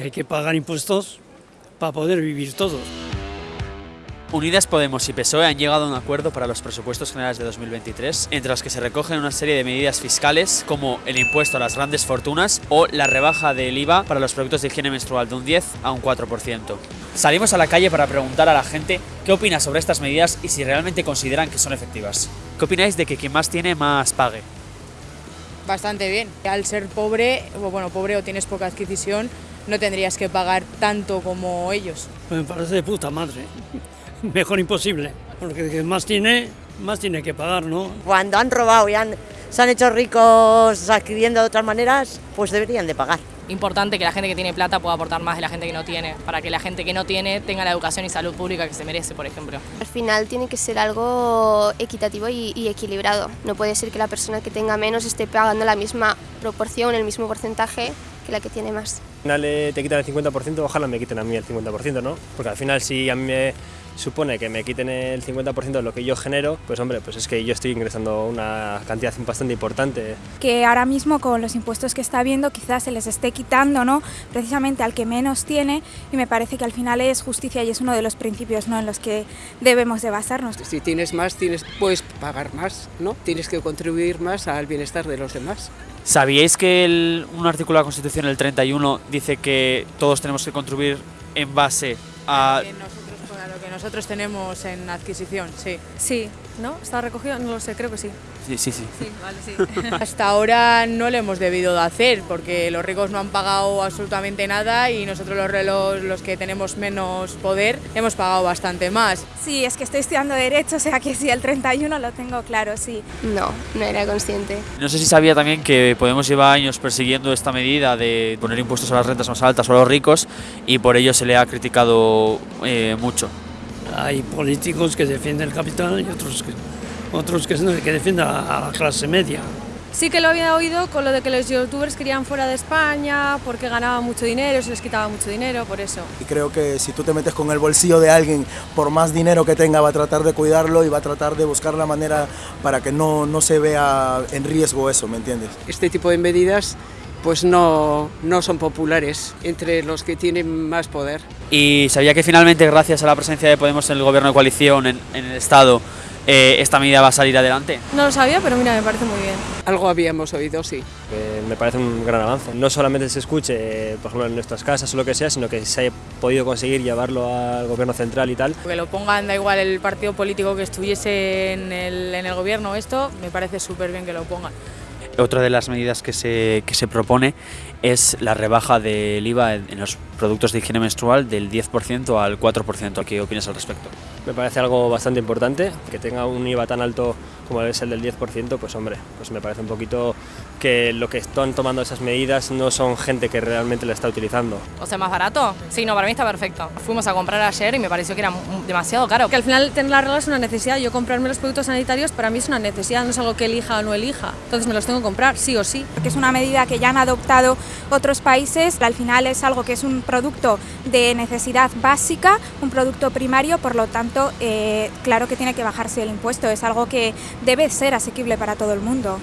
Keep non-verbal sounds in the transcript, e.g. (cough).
que hay que pagar impuestos para poder vivir todos. Unidas Podemos y PSOE han llegado a un acuerdo para los presupuestos generales de 2023, entre los que se recogen una serie de medidas fiscales como el impuesto a las grandes fortunas o la rebaja del IVA para los productos de higiene menstrual de un 10 a un 4%. Salimos a la calle para preguntar a la gente qué opina sobre estas medidas y si realmente consideran que son efectivas. ¿Qué opináis de que quien más tiene más pague? Bastante bien. Al ser pobre, o bueno, pobre o tienes poca adquisición, no tendrías que pagar tanto como ellos. Pues me parece de puta madre. (laughs) Mejor imposible, porque el que más tiene, más tiene que pagar, ¿no? Cuando han robado y han, se han hecho ricos adquiriendo de otras maneras, pues deberían de pagar. Importante que la gente que tiene plata pueda aportar más de la gente que no tiene, para que la gente que no tiene tenga la educación y salud pública que se merece, por ejemplo. Al final tiene que ser algo equitativo y, y equilibrado. No puede ser que la persona que tenga menos esté pagando la misma proporción, el mismo porcentaje que la que tiene más. Al final eh, te quitan el 50%, ojalá me quiten a mí el 50%, ¿no? Porque al final si a mí me supone que me quiten el 50% de lo que yo genero, pues hombre, pues es que yo estoy ingresando una cantidad bastante importante. Que ahora mismo con los impuestos que está habiendo quizás se les esté quitando, ¿no? Precisamente al que menos tiene y me parece que al final es justicia y es uno de los principios, ¿no? En los que debemos de basarnos. Si tienes más, tienes, puedes pagar más, ¿no? Tienes que contribuir más al bienestar de los demás. ¿Sabíais que el- un artículo de la Constitución, el 31, dice que todos tenemos que contribuir en base a... Que nosotros, tenemos en adquisición, sí. Sí, ¿no? ¿Está recogido? No lo sé, creo que sí. Sí, sí, sí. Sí, vale, sí. (laughs) Hasta ahora no lo hemos debido de hacer porque los ricos no han pagado absolutamente nada y nosotros los, los, los que tenemos menos poder hemos pagado bastante más. Sí, es que estoy estudiando Derecho, o sea que sí, el 31 lo tengo claro, sí. No, no era consciente. No sé si sabía también que Podemos lleva años persiguiendo esta medida de poner impuestos a las rentas más altas o a los ricos y por ello se le ha criticado eh, mucho. Hay políticos que defienden el capital y otros que, otros que, que defienden a, a la clase media. Sí que lo había oído con lo de que los youtubers querían fuera de España porque ganaban mucho dinero, se les quitaba mucho dinero, por eso. Y creo que si tú te metes con el bolsillo de alguien, por más dinero que tenga, va a tratar de cuidarlo y va a tratar de buscar la manera para que no, no se vea en riesgo eso, ¿me entiendes? Este tipo de medidas pues no, no son populares entre los que tienen más poder. Y sabía que finalmente, gracias a la presencia de Podemos en el gobierno de coalición, en, en el Estado, eh, esta medida va a salir adelante. No lo sabía, pero mira, me parece muy bien. Algo habíamos oído, sí. Eh, me parece un gran avance. No solamente se escuche, eh, por ejemplo, en nuestras casas o lo que sea, sino que se haya podido conseguir llevarlo al gobierno central y tal. Que lo pongan, da igual el partido político que estuviese en el, en el gobierno, esto me parece súper bien que lo pongan. Otra de las medidas que se, que se propone es la rebaja del IVA en, los productos de higiene menstrual del 10% al 4%. ¿Qué opinas al respecto? Me parece algo bastante importante, que tenga un IVA tan alto como es el del 10%, pues hombre, pues me parece un poquito que lo que están tomando esas medidas no son gente que realmente la está utilizando. O sea, más barato. Sí, no, para mí está perfecto. Fuimos a comprar ayer y me pareció que era demasiado caro. Que al final tener la regla es una necesidad. Yo comprarme los productos sanitarios para mí es una necesidad, no es algo que elija o no elija. Entonces me los tengo que comprar, sí o sí. Porque es una medida que ya han adoptado otros países, al final es algo que es un producto de necesidad básica, un producto primario, por lo tanto, eh, claro que tiene que bajarse el impuesto, es algo que debe ser asequible para todo el mundo.